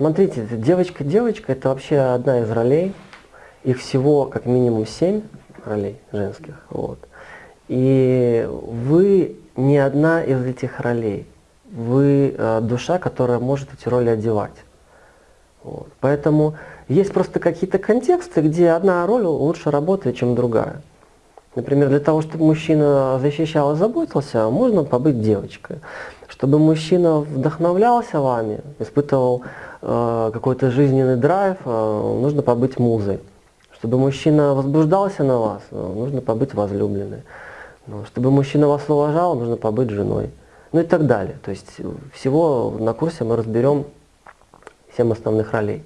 Смотрите, девочка-девочка это вообще одна из ролей. Их всего как минимум семь ролей женских. Вот. И вы не одна из этих ролей. Вы э, душа, которая может эти роли одевать. Вот. Поэтому есть просто какие-то контексты, где одна роль лучше работает, чем другая. Например, для того, чтобы мужчина защищал и заботился, можно побыть девочкой. Чтобы мужчина вдохновлялся вами, испытывал э, какой-то жизненный драйв, э, нужно побыть музой. Чтобы мужчина возбуждался на вас, э, нужно побыть возлюбленной. Ну, чтобы мужчина вас уважал, нужно побыть женой. Ну и так далее. То есть всего на курсе мы разберем 7 основных ролей.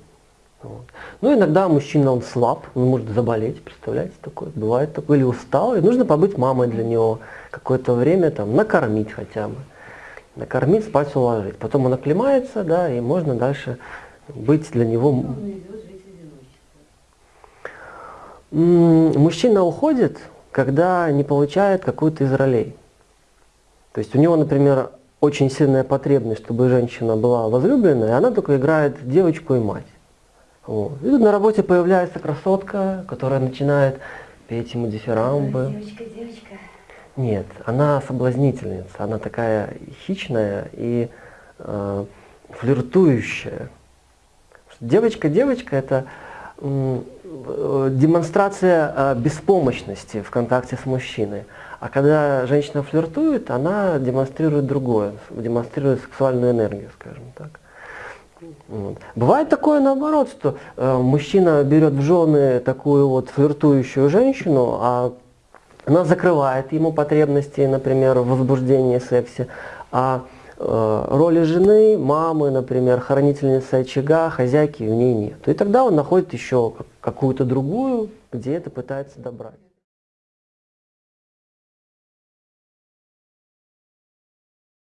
Вот. Ну, иногда мужчина, он слаб, он может заболеть, представляете, такое, бывает такое, или устал, и нужно побыть мамой для него какое-то время, там, накормить хотя бы, накормить, спать, уложить. Потом он оклемается, да, и можно дальше быть для него... Мужчина уходит, когда не получает какую-то из ролей. То есть у него, например, очень сильная потребность, чтобы женщина была возлюбленной, и она только играет девочку и мать. Вот. И тут на работе появляется красотка, которая начинает петь ему дифирамбы. Девочка, девочка. Нет, она соблазнительница, она такая хищная и э, флиртующая. Девочка-девочка это э, демонстрация э, беспомощности в контакте с мужчиной. А когда женщина флиртует, она демонстрирует другое, демонстрирует сексуальную энергию, скажем так. Вот. Бывает такое наоборот, что э, мужчина берет в жены такую вот флиртующую женщину, а она закрывает ему потребности, например, в возбуждении, сексе, а э, роли жены, мамы, например, хранительницы очага, хозяйки в ней нет. И тогда он находит еще какую-то другую, где это пытается добрать.